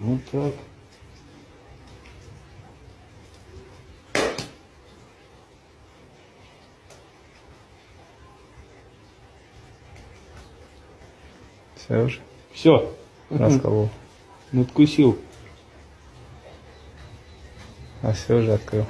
Ну так. Все уже Все. расколол. Надкусил. А все уже открыл.